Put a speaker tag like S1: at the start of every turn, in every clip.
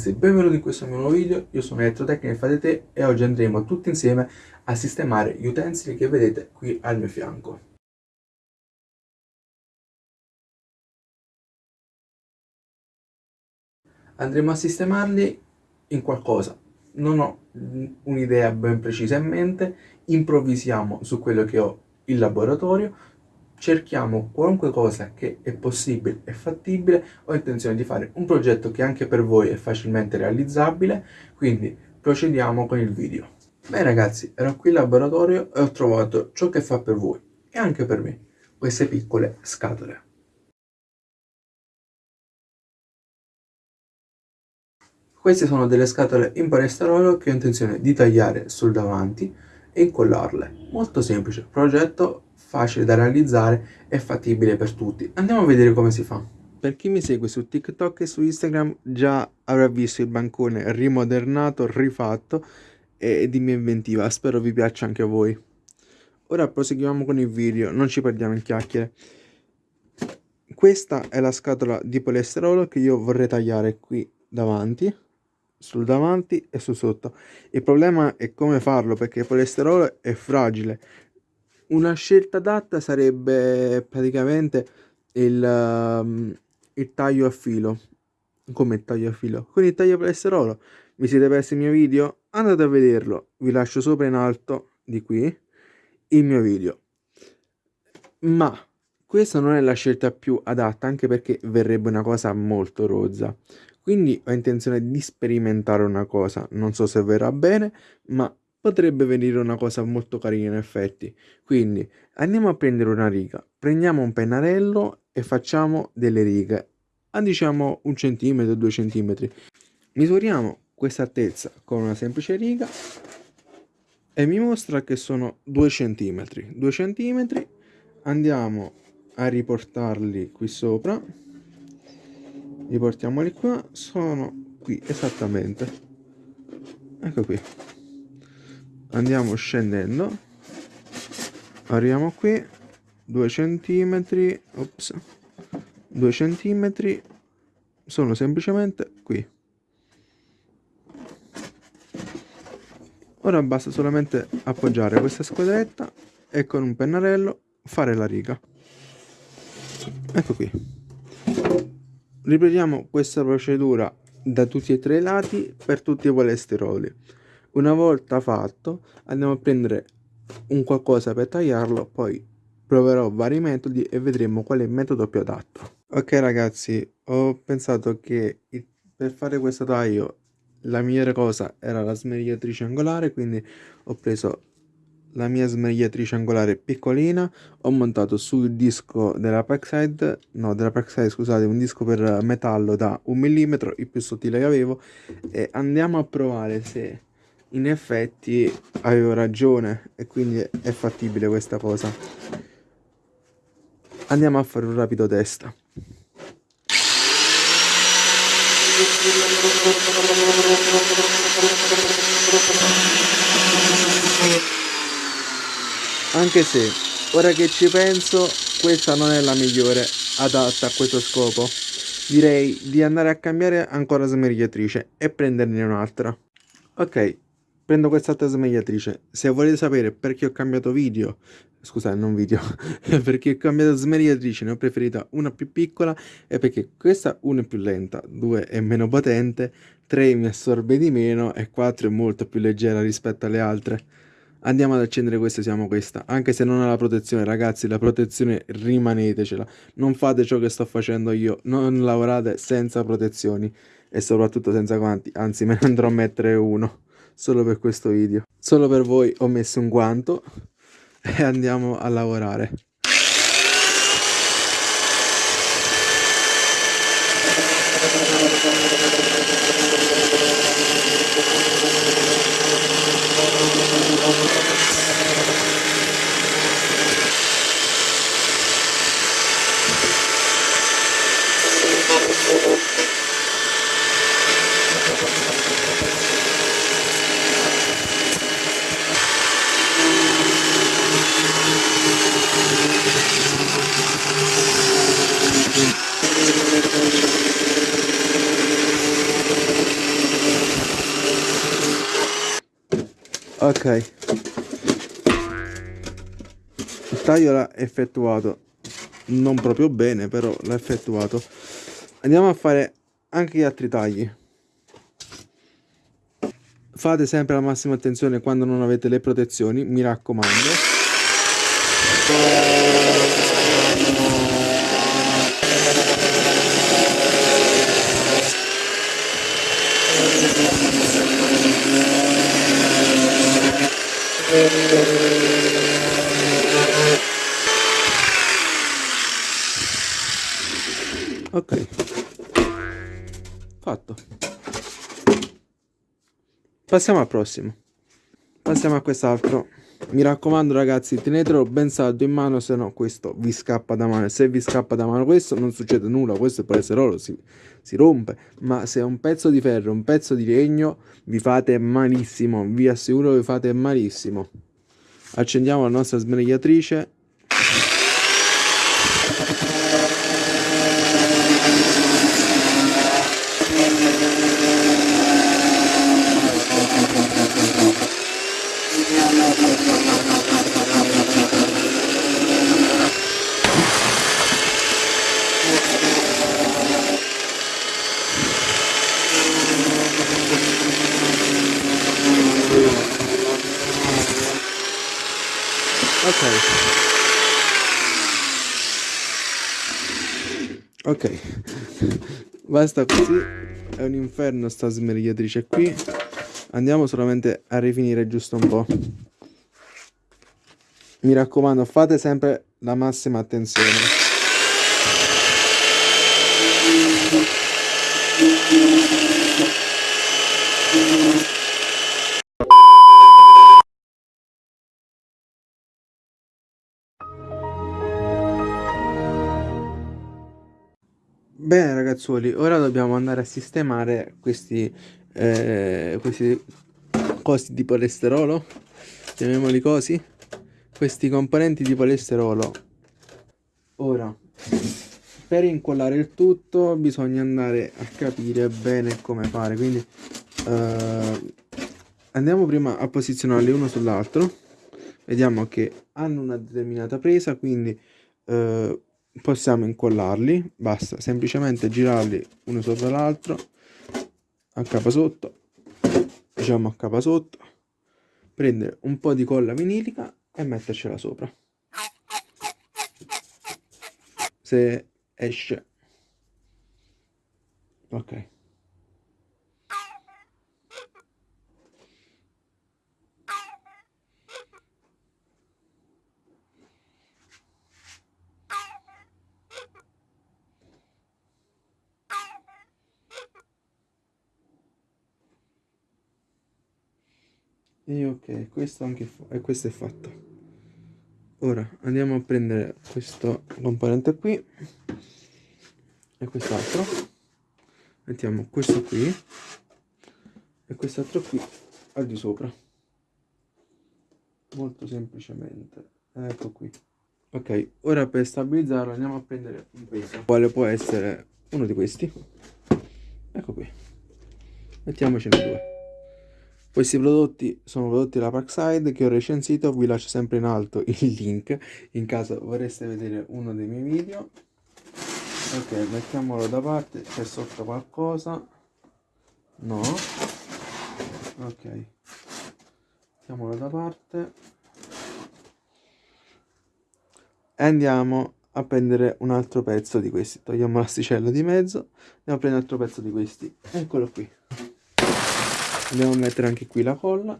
S1: Ragazzi, benvenuti in questo mio nuovo video, io sono Elettrotecnica Fate Te e oggi andremo tutti insieme a sistemare gli utensili che vedete qui al mio fianco. Andremo a sistemarli in qualcosa, non ho un'idea ben precisa in mente, improvvisiamo su quello che ho in laboratorio, cerchiamo qualunque cosa che è possibile e fattibile, ho intenzione di fare un progetto che anche per voi è facilmente realizzabile, quindi procediamo con il video. Beh ragazzi, ero qui in laboratorio e ho trovato ciò che fa per voi e anche per me, queste piccole scatole. Queste sono delle scatole in polistirolo che ho intenzione di tagliare sul davanti e incollarle. Molto semplice, progetto facile da realizzare e fattibile per tutti. Andiamo a vedere come si fa. Per chi mi segue su TikTok e su Instagram già avrà visto il bancone rimodernato, rifatto e di mia inventiva. Spero vi piaccia anche a voi. Ora proseguiamo con il video, non ci perdiamo in chiacchiere. Questa è la scatola di polistirolo che io vorrei tagliare qui davanti sul davanti e su sotto. Il problema è come farlo perché il polistirolo è fragile. Una scelta adatta sarebbe praticamente il, um, il taglio a filo. Come il taglio a filo? Con il taglio polistirolo. Vi siete persi il mio video? Andate a vederlo. Vi lascio sopra in alto di qui il mio video. Ma questa non è la scelta più adatta anche perché verrebbe una cosa molto rozza. Quindi ho intenzione di sperimentare una cosa, non so se verrà bene, ma potrebbe venire una cosa molto carina in effetti. Quindi andiamo a prendere una riga, prendiamo un pennarello e facciamo delle righe. A diciamo un centimetro, due centimetri. Misuriamo questa altezza con una semplice riga e mi mostra che sono due centimetri. Due centimetri. Andiamo a riportarli qui sopra. Riportiamoli qua. Sono qui esattamente. Ecco qui andiamo scendendo. Arriviamo qui. 2 centimetri ops. 2 centimetri. Sono semplicemente qui. Ora basta solamente appoggiare questa squadretta e con un pennarello fare la riga. Ecco qui. Ripetiamo questa procedura da tutti e tre i lati per tutti i polistiroli. Una volta fatto andiamo a prendere un qualcosa per tagliarlo, poi proverò vari metodi e vedremo qual è il metodo più adatto. Ok ragazzi, ho pensato che per fare questo taglio la migliore cosa era la smerigliatrice angolare, quindi ho preso la mia smerigliatrice angolare piccolina ho montato sul disco della Packside no della Packside scusate un disco per metallo da un millimetro il più sottile che avevo e andiamo a provare se in effetti avevo ragione e quindi è fattibile questa cosa. Andiamo a fare un rapido test. Anche se ora che ci penso questa non è la migliore adatta a questo scopo. Direi di andare a cambiare ancora smerigliatrice e prenderne un'altra. Ok prendo quest'altra smerigliatrice se volete sapere perché ho cambiato video scusate non video perché ho cambiato smerigliatrice ne ho preferita una più piccola e perché questa una è più lenta due è meno potente tre mi assorbe di meno e quattro è molto più leggera rispetto alle altre. Andiamo ad accendere questa siamo questa. Anche se non ha la protezione ragazzi la protezione rimanetecela. Non fate ciò che sto facendo io. Non lavorate senza protezioni e soprattutto senza guanti anzi me ne andrò a mettere uno solo per questo video. Solo per voi ho messo un guanto e andiamo a lavorare. Ok. Il taglio l'ha effettuato non proprio bene però l'ha effettuato. Andiamo a fare anche gli altri tagli. Fate sempre la massima attenzione quando non avete le protezioni mi raccomando passiamo al prossimo. Passiamo a quest'altro. Mi raccomando ragazzi tenetelo ben saldo in mano se no questo vi scappa da mano. Se vi scappa da mano questo non succede nulla. Questo è polesterolo si, si rompe. Ma se è un pezzo di ferro un pezzo di legno vi fate malissimo. Vi assicuro vi fate malissimo. Accendiamo la nostra smerigliatrice ok. Basta così è un inferno sta smerigliatrice qui. Andiamo solamente a rifinire giusto un po' mi raccomando fate sempre la massima attenzione Bene ragazzuoli, ora dobbiamo andare a sistemare questi, eh, questi cosi di polesterolo, chiamiamoli così, questi componenti di polesterolo. Ora, per incollare il tutto bisogna andare a capire bene come fare, quindi eh, andiamo prima a posizionarli uno sull'altro, vediamo che hanno una determinata presa, quindi... Eh, possiamo incollarli basta semplicemente girarli uno sopra l'altro a capa sotto diciamo a capa sotto prendere un po' di colla vinilica e mettercela sopra. Se esce. Ok e ok questo anche e questo è fatto. Ora andiamo a prendere questo componente qui e quest'altro. Mettiamo questo qui e quest'altro qui al di sopra. Molto semplicemente. Ecco qui. Ok ora per stabilizzarlo andiamo a prendere un peso quale può essere uno di questi. Ecco qui. Mettiamocene due questi prodotti sono prodotti della Parkside che ho recensito, vi lascio sempre in alto il link in caso vorreste vedere uno dei miei video. Ok, mettiamolo da parte, c'è sotto qualcosa. No. Ok. Mettiamolo da parte. E andiamo a prendere un altro pezzo di questi. Togliamo l'asticella di mezzo. Andiamo a prendere un altro pezzo di questi. Eccolo qui andiamo a mettere anche qui la colla.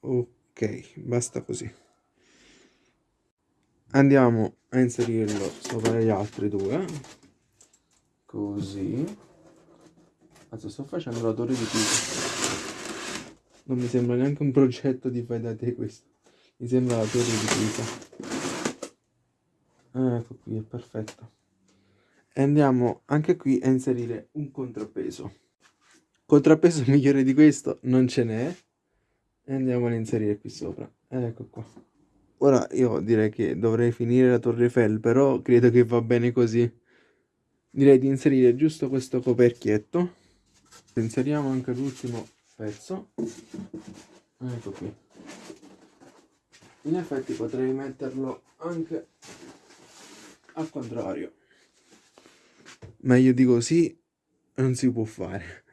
S1: Ok basta così. Andiamo a inserirlo sopra gli altri due. Così. Adesso sto facendo la torre di pisa. Non mi sembra neanche un progetto di fai da te questo. Mi sembra la torre di pisa. Ecco qui è perfetto e andiamo anche qui a inserire un contrappeso. Contrappeso migliore di questo non ce n'è. E andiamo ad inserire qui sopra. Ecco qua. Ora io direi che dovrei finire la torre Eiffel però credo che va bene così. Direi di inserire giusto questo coperchietto. Inseriamo anche l'ultimo pezzo. Ecco qui. In effetti potrei metterlo anche al contrario meglio di così non si può fare.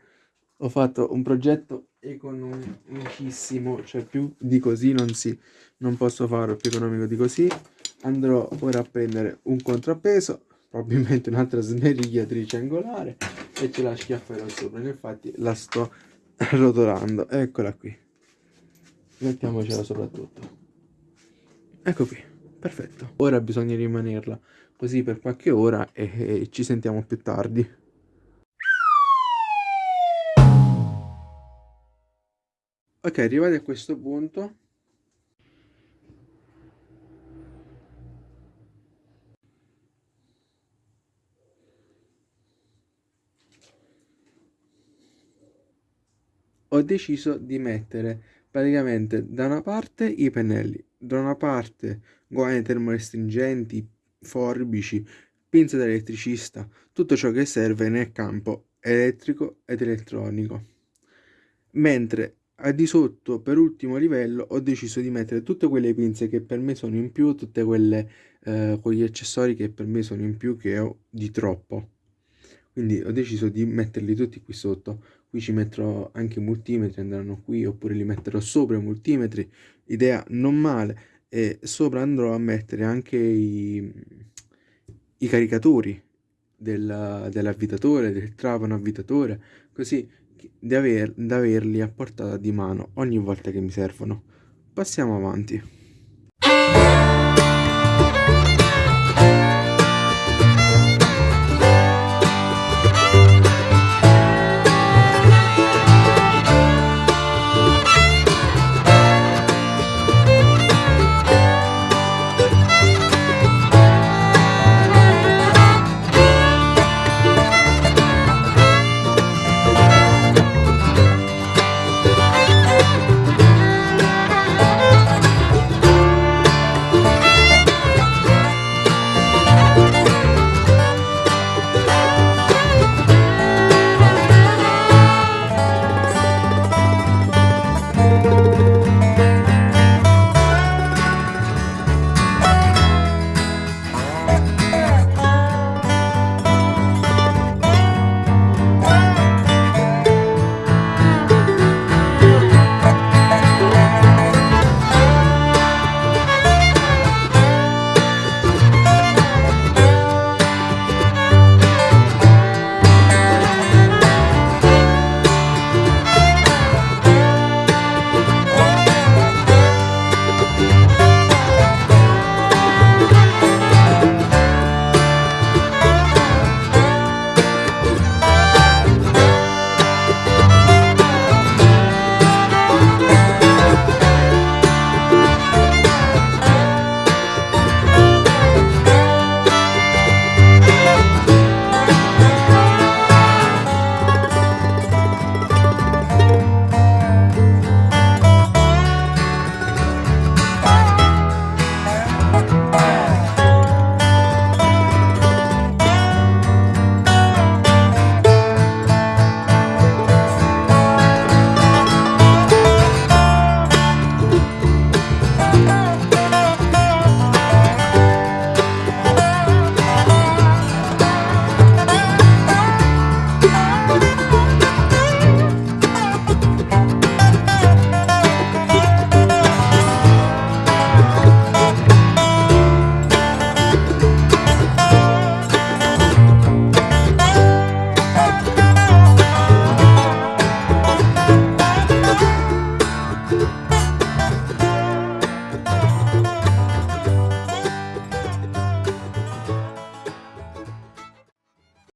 S1: Ho fatto un progetto economicissimo cioè più di così non si non posso farlo più economico di così andrò ora a prendere un contrappeso probabilmente un'altra smerigliatrice angolare e ce la schiafferò sopra. Infatti la sto rotolando eccola qui. Mettiamocela soprattutto ecco qui. Perfetto. Ora bisogna rimanerla così per qualche ora e, e ci sentiamo più tardi. Ok arrivati a questo punto. Ho deciso di mettere praticamente da una parte i pennelli, da una parte guai termorestringenti, forbici, pinze da elettricista, tutto ciò che serve nel campo elettrico ed elettronico. Mentre a di sotto, per ultimo livello, ho deciso di mettere tutte quelle pinze che per me sono in più, tutte quelle eh, quegli accessori che per me sono in più che ho di troppo. Quindi ho deciso di metterli tutti qui sotto qui ci metterò anche i multimetri andranno qui oppure li metterò sopra i multimetri idea non male e sopra andrò a mettere anche i, i caricatori del, dell'avvitatore del trapano avvitatore così da, aver, da averli a portata di mano ogni volta che mi servono. Passiamo avanti